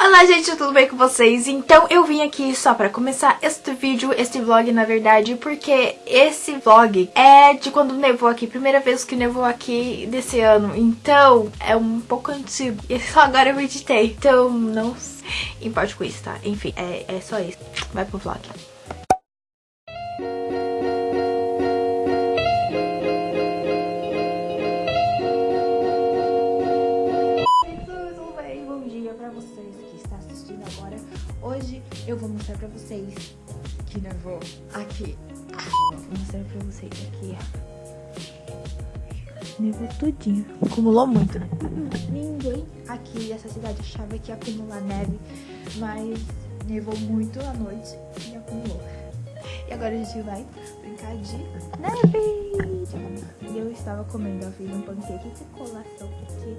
Olá gente, tudo bem com vocês? Então eu vim aqui só pra começar este vídeo, este vlog na verdade, porque esse vlog é de quando nevou aqui, primeira vez que nevou aqui desse ano, então é um pouco antigo e só agora eu editei, então não importe com isso, tá? Enfim, é, é só isso, vai pro vlog. Eu vou mostrar pra vocês que nevou aqui. Vou mostrar pra vocês aqui. Nevou tudinho. Acumulou muito, né? Ninguém aqui dessa cidade achava que ia acumular neve, mas nevou muito à noite e acumulou. E agora a gente vai brincar de neve! E eu estava comendo, eu fiz um pancake de colação, porque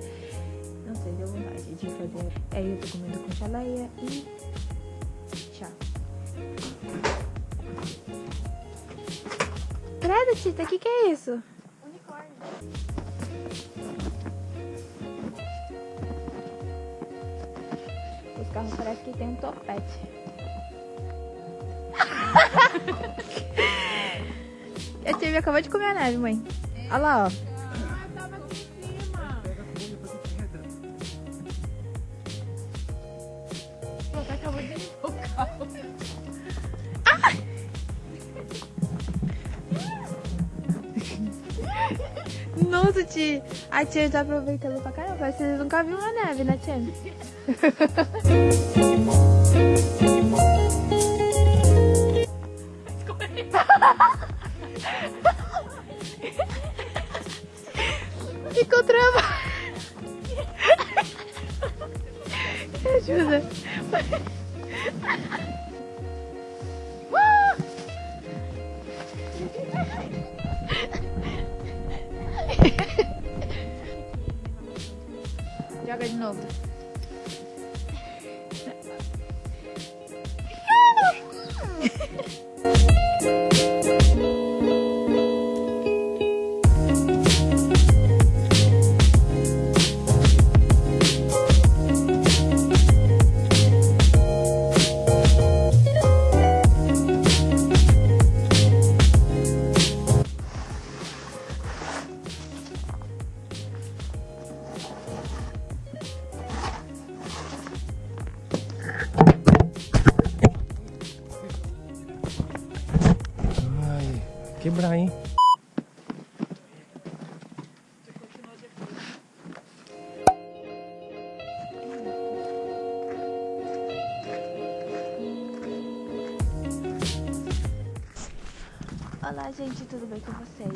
não sei, deu vontade de fazer. Aí eu tô comendo com chaleia e Tchau. Credo, Tita, o que, que é isso? Unicórnio. Os carros parecem que tem um topete. a tia acabou de comer a neve, mãe. Olha lá, ó. Nossa, tia. A tia tá aproveitando pra caramba. Vocês nunca viram uma neve, né, tia? Ficou travado. Me ajuda. oldu. Quebrar, hein? Olá gente, tudo bem com vocês?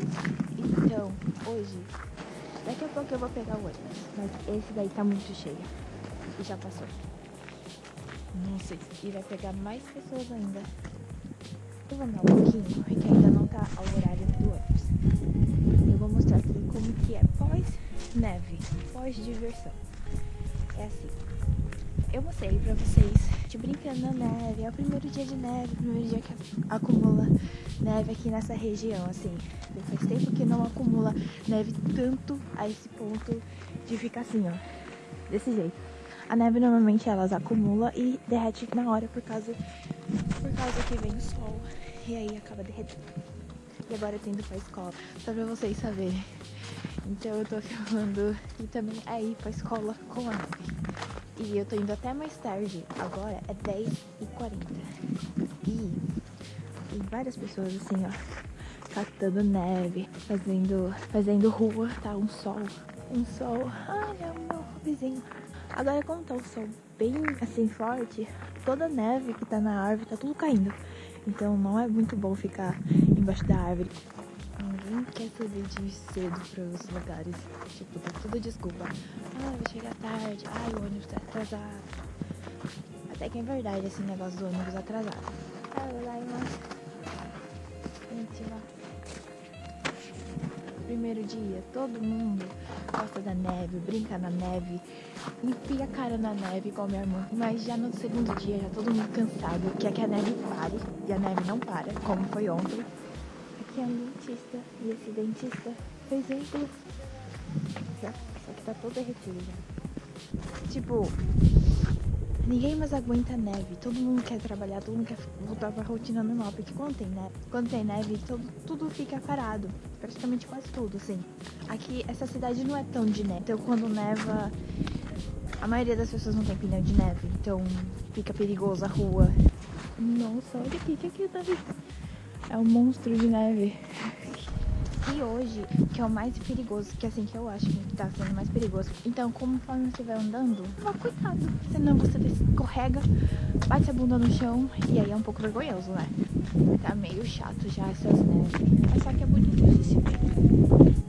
Então, hoje, daqui a pouco eu vou pegar o ônibus, mas esse daí tá muito cheio e já passou. Nossa, e vai pegar mais pessoas ainda. Vou andar um pouquinho, porque ainda não tá ao horário do ônibus. Eu vou mostrar aqui como que é pós-neve, pós-diversão. É assim. Eu mostrei pra vocês de brincando na neve. É o primeiro dia de neve, o primeiro dia que acumula neve aqui nessa região, assim. Faz tempo que não acumula neve tanto a esse ponto de ficar assim, ó. Desse jeito. A neve normalmente elas acumula e derrete na hora por causa por causa que vem o sol e aí acaba derretendo. E agora eu tô indo pra escola, só pra vocês saberem. Então eu tô filmando e também é ir pra escola com a neve. E eu tô indo até mais tarde, agora é 10h40. E tem várias pessoas assim, ó, catando neve, fazendo, fazendo rua, tá? Um sol, um sol. Ai, é o meu vizinho. Agora como tá o sol bem assim forte, toda a neve que tá na árvore tá tudo caindo. Então não é muito bom ficar embaixo da árvore. Ninguém quer saber de ir cedo para os lugares. Tipo, tá tudo desculpa. Ah, vou chegar tarde. Ai, o ônibus tá atrasado. Até que é verdade esse negócio do ônibus atrasado. Ah, lá, mas... Gente, lá primeiro dia, todo mundo gosta da neve, brinca na neve, enfia a cara na neve igual minha irmã. Mas já no segundo dia, já todo mundo cansado, quer que a neve pare, e a neve não para, como foi ontem. aqui é um dentista. E esse dentista fez um. Só que tá todo derretido já. Tipo, ninguém mais aguenta neve. Todo mundo quer trabalhar, todo mundo quer voltar pra rotina normal. Porque quando tem neve, quando tem neve todo, tudo fica parado. Praticamente quase tudo, assim. Aqui, essa cidade não é tão de neve. Então quando neva, a maioria das pessoas não tem pneu de neve. Então fica perigoso a rua. Nossa, olha aqui, que aqui tá É um monstro de neve. E hoje, que é o mais perigoso, que assim que eu acho que tá sendo mais perigoso. Então, conforme você vai andando, toma cuidado. Senão você escorrega, bate a bunda no chão e aí é um pouco vergonhoso, né? Tá meio chato já essas neves. Mas só que é bonito de se ver.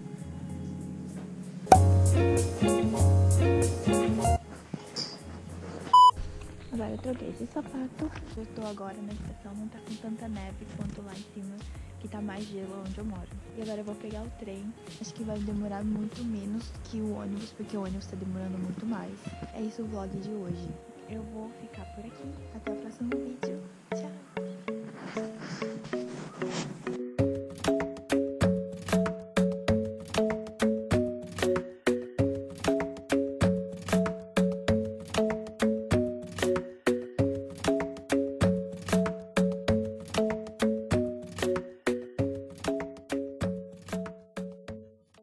Esse sapato. Eu tô agora na estação, não tá com tanta neve quanto lá em cima, que tá mais gelo onde eu moro. E agora eu vou pegar o trem. Acho que vai demorar muito menos que o ônibus, porque o ônibus tá demorando muito mais. É isso o vlog de hoje. Eu vou ficar por aqui. Até o próximo vídeo. Tchau!